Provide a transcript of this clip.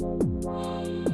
Bye.